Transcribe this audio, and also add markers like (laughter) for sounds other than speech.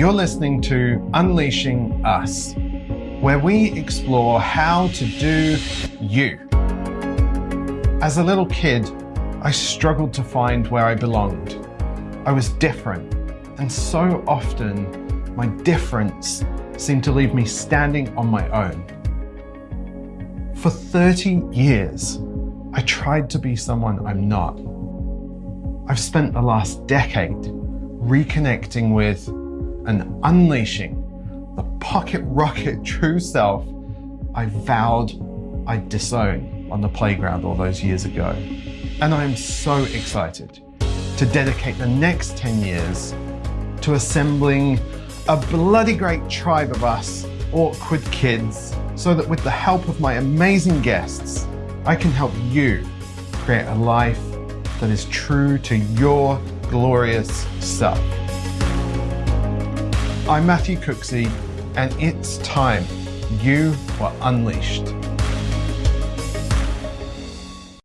You're listening to Unleashing Us, where we explore how to do you. As a little kid, I struggled to find where I belonged. I was different, and so often my difference seemed to leave me standing on my own. For 30 years, I tried to be someone I'm not. I've spent the last decade reconnecting with and unleashing the pocket rocket (laughs) true self I vowed I'd disown on the playground all those years ago. And I'm so excited to dedicate the next 10 years to assembling a bloody great tribe of us awkward kids so that with the help of my amazing guests, I can help you create a life that is true to your glorious self. I'm Matthew Cooksey, and it's time you were unleashed.